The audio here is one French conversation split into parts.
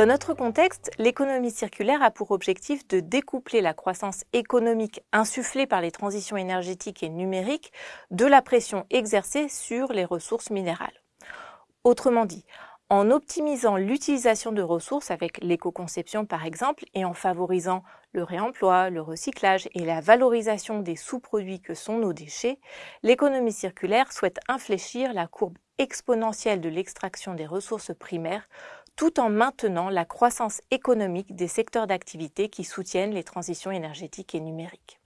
Dans notre contexte, l'économie circulaire a pour objectif de découpler la croissance économique insufflée par les transitions énergétiques et numériques de la pression exercée sur les ressources minérales. Autrement dit, en optimisant l'utilisation de ressources avec l'éco-conception par exemple et en favorisant le réemploi, le recyclage et la valorisation des sous-produits que sont nos déchets, l'économie circulaire souhaite infléchir la courbe exponentielle de l'extraction des ressources primaires tout en maintenant la croissance économique des secteurs d'activité qui soutiennent les transitions énergétiques et numériques.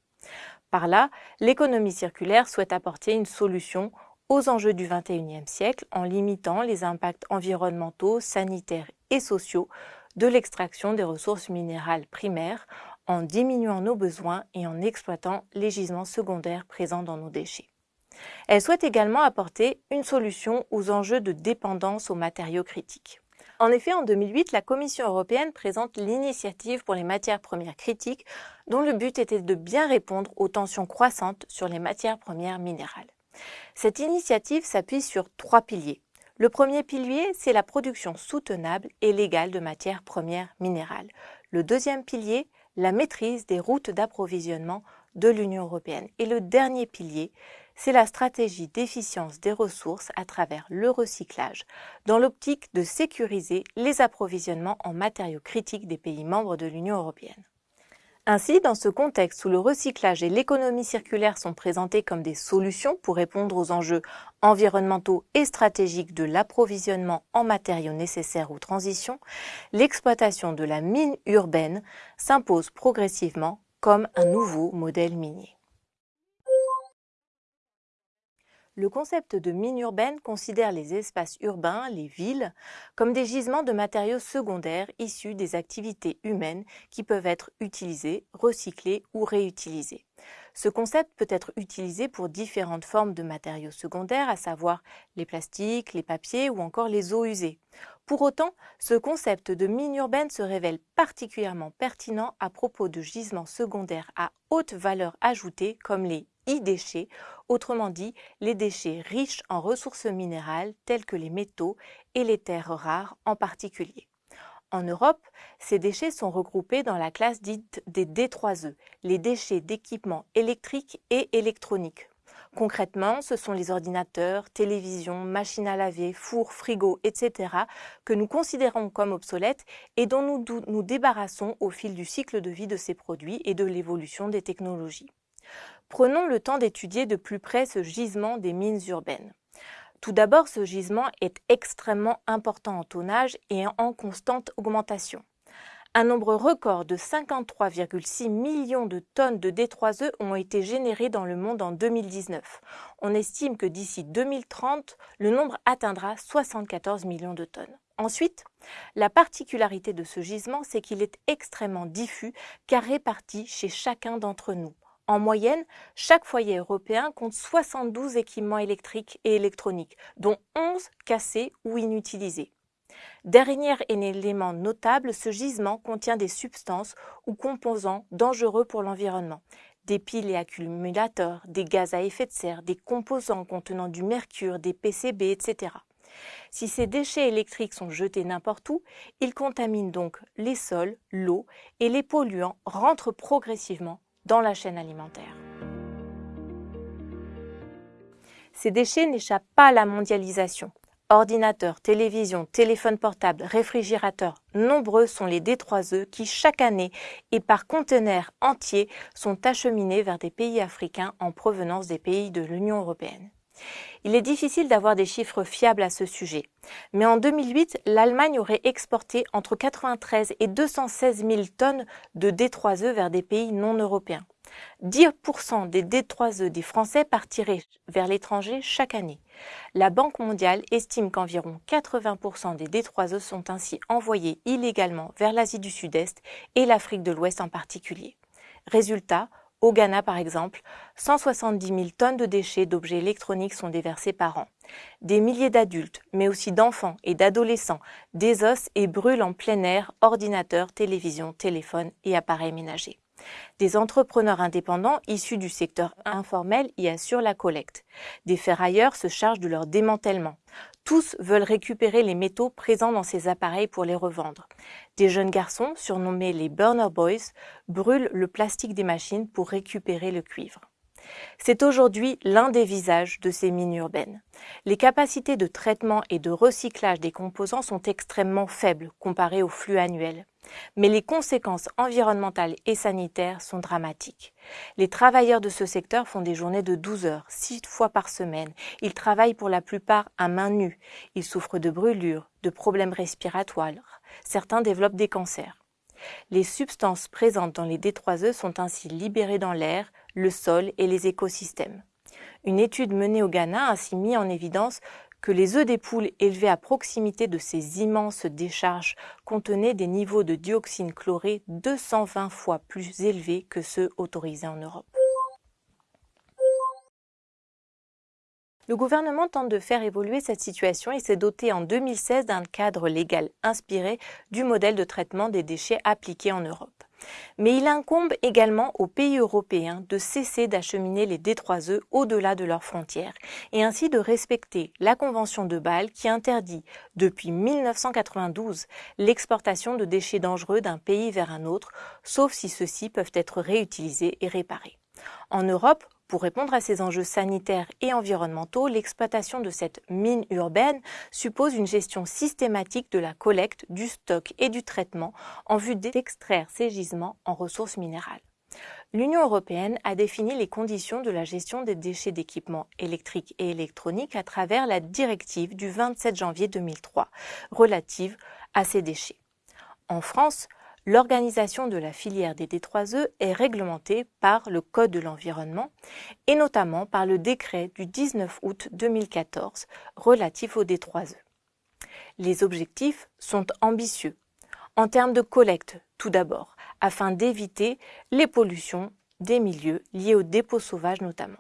Par là, l'économie circulaire souhaite apporter une solution aux enjeux du XXIe siècle en limitant les impacts environnementaux, sanitaires et sociaux de l'extraction des ressources minérales primaires, en diminuant nos besoins et en exploitant les gisements secondaires présents dans nos déchets. Elle souhaite également apporter une solution aux enjeux de dépendance aux matériaux critiques. En effet, en 2008, la Commission européenne présente l'initiative pour les matières premières critiques, dont le but était de bien répondre aux tensions croissantes sur les matières premières minérales. Cette initiative s'appuie sur trois piliers. Le premier pilier, c'est la production soutenable et légale de matières premières minérales. Le deuxième pilier, la maîtrise des routes d'approvisionnement de l'Union européenne. Et le dernier pilier, c'est la stratégie d'efficience des ressources à travers le recyclage, dans l'optique de sécuriser les approvisionnements en matériaux critiques des pays membres de l'Union européenne. Ainsi, dans ce contexte où le recyclage et l'économie circulaire sont présentés comme des solutions pour répondre aux enjeux environnementaux et stratégiques de l'approvisionnement en matériaux nécessaires aux transitions, l'exploitation de la mine urbaine s'impose progressivement comme un nouveau modèle minier. Le concept de mine urbaine considère les espaces urbains, les villes, comme des gisements de matériaux secondaires issus des activités humaines qui peuvent être utilisés, recyclés ou réutilisés. Ce concept peut être utilisé pour différentes formes de matériaux secondaires, à savoir les plastiques, les papiers ou encore les eaux usées. Pour autant, ce concept de mine urbaine se révèle particulièrement pertinent à propos de gisements secondaires à haute valeur ajoutée comme les e-déchets, autrement dit les déchets riches en ressources minérales telles que les métaux et les terres rares en particulier. En Europe, ces déchets sont regroupés dans la classe dite des D3E, les déchets d'équipements électriques et électroniques. Concrètement, ce sont les ordinateurs, télévisions, machines à laver, fours, frigos, etc. que nous considérons comme obsolètes et dont nous nous débarrassons au fil du cycle de vie de ces produits et de l'évolution des technologies. Prenons le temps d'étudier de plus près ce gisement des mines urbaines. Tout d'abord, ce gisement est extrêmement important en tonnage et en constante augmentation. Un nombre record de 53,6 millions de tonnes de D3E ont été générées dans le monde en 2019. On estime que d'ici 2030, le nombre atteindra 74 millions de tonnes. Ensuite, la particularité de ce gisement, c'est qu'il est extrêmement diffus car réparti chez chacun d'entre nous. En moyenne, chaque foyer européen compte 72 équipements électriques et électroniques, dont 11 cassés ou inutilisés. Dernier élément notable, ce gisement contient des substances ou composants dangereux pour l'environnement, des piles et accumulateurs, des gaz à effet de serre, des composants contenant du mercure, des PCB, etc. Si ces déchets électriques sont jetés n'importe où, ils contaminent donc les sols, l'eau et les polluants rentrent progressivement dans la chaîne alimentaire. Ces déchets n'échappent pas à la mondialisation. Ordinateurs, télévisions, téléphones portables, réfrigérateurs, nombreux sont les D3E qui chaque année et par conteneurs entiers sont acheminés vers des pays africains en provenance des pays de l'Union européenne. Il est difficile d'avoir des chiffres fiables à ce sujet, mais en 2008, l'Allemagne aurait exporté entre 93 et 216 000 tonnes de D3E vers des pays non européens. 10% des D3E des Français partiraient vers l'étranger chaque année. La Banque mondiale estime qu'environ 80% des D3E sont ainsi envoyés illégalement vers l'Asie du Sud-Est et l'Afrique de l'Ouest en particulier. Résultat, au Ghana, par exemple, 170 000 tonnes de déchets d'objets électroniques sont déversés par an. Des milliers d'adultes, mais aussi d'enfants et d'adolescents, désossent et brûlent en plein air ordinateurs, télévisions, téléphones et appareils ménagers. Des entrepreneurs indépendants issus du secteur informel y assurent la collecte. Des ferrailleurs se chargent de leur démantèlement. Tous veulent récupérer les métaux présents dans ces appareils pour les revendre. Des jeunes garçons, surnommés les Burner Boys, brûlent le plastique des machines pour récupérer le cuivre. C'est aujourd'hui l'un des visages de ces mines urbaines. Les capacités de traitement et de recyclage des composants sont extrêmement faibles comparées au flux annuel. Mais les conséquences environnementales et sanitaires sont dramatiques. Les travailleurs de ce secteur font des journées de 12 heures, 6 fois par semaine. Ils travaillent pour la plupart à main nue. Ils souffrent de brûlures, de problèmes respiratoires. Certains développent des cancers. Les substances présentes dans les détroiseux sont ainsi libérées dans l'air, le sol et les écosystèmes. Une étude menée au Ghana a ainsi mis en évidence que les œufs des poules élevés à proximité de ces immenses décharges contenaient des niveaux de dioxine chlorée 220 fois plus élevés que ceux autorisés en Europe. Le gouvernement tente de faire évoluer cette situation et s'est doté en 2016 d'un cadre légal inspiré du modèle de traitement des déchets appliqué en Europe. Mais il incombe également aux pays européens de cesser d'acheminer les D3E au-delà de leurs frontières et ainsi de respecter la Convention de Bâle qui interdit depuis 1992 l'exportation de déchets dangereux d'un pays vers un autre, sauf si ceux-ci peuvent être réutilisés et réparés. En Europe, pour répondre à ces enjeux sanitaires et environnementaux, l'exploitation de cette mine urbaine suppose une gestion systématique de la collecte, du stock et du traitement en vue d'extraire ces gisements en ressources minérales. L'Union européenne a défini les conditions de la gestion des déchets d'équipements électriques et électroniques à travers la directive du 27 janvier 2003 relative à ces déchets. En France, l'organisation de la filière des D3E est réglementée par le Code de l'environnement et notamment par le décret du 19 août 2014 relatif aux D3E. Les objectifs sont ambitieux. En termes de collecte, tout d'abord, afin d'éviter les pollutions des milieux liés aux dépôts sauvages notamment.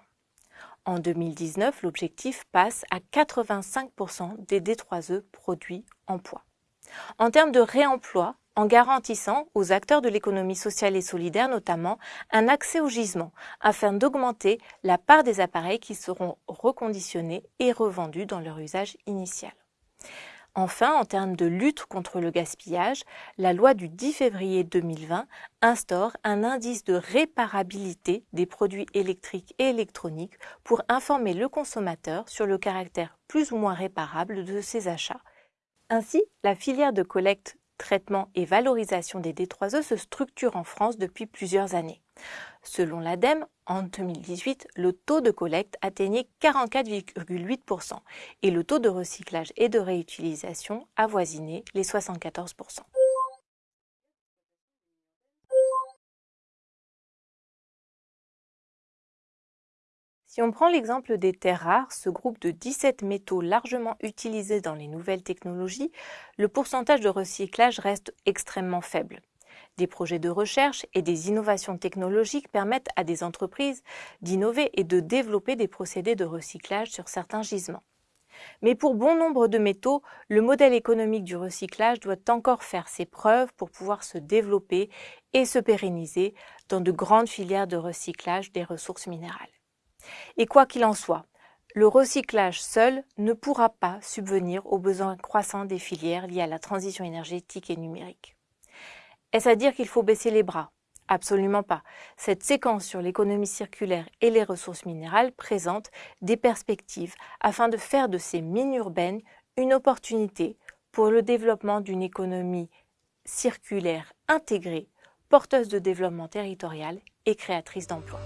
En 2019, l'objectif passe à 85% des D3E produits en poids. En termes de réemploi, en garantissant aux acteurs de l'économie sociale et solidaire notamment un accès au gisement afin d'augmenter la part des appareils qui seront reconditionnés et revendus dans leur usage initial. Enfin, en termes de lutte contre le gaspillage, la loi du 10 février 2020 instaure un indice de réparabilité des produits électriques et électroniques pour informer le consommateur sur le caractère plus ou moins réparable de ses achats. Ainsi, la filière de collecte traitement et valorisation des D3E se structure en France depuis plusieurs années. Selon l'ADEME, en 2018, le taux de collecte atteignait 44,8% et le taux de recyclage et de réutilisation avoisinait les 74%. Si on prend l'exemple des terres rares, ce groupe de 17 métaux largement utilisés dans les nouvelles technologies, le pourcentage de recyclage reste extrêmement faible. Des projets de recherche et des innovations technologiques permettent à des entreprises d'innover et de développer des procédés de recyclage sur certains gisements. Mais pour bon nombre de métaux, le modèle économique du recyclage doit encore faire ses preuves pour pouvoir se développer et se pérenniser dans de grandes filières de recyclage des ressources minérales. Et quoi qu'il en soit, le recyclage seul ne pourra pas subvenir aux besoins croissants des filières liées à la transition énergétique et numérique. Est-ce à dire qu'il faut baisser les bras? Absolument pas. Cette séquence sur l'économie circulaire et les ressources minérales présente des perspectives afin de faire de ces mines urbaines une opportunité pour le développement d'une économie circulaire intégrée, porteuse de développement territorial et créatrice d'emplois.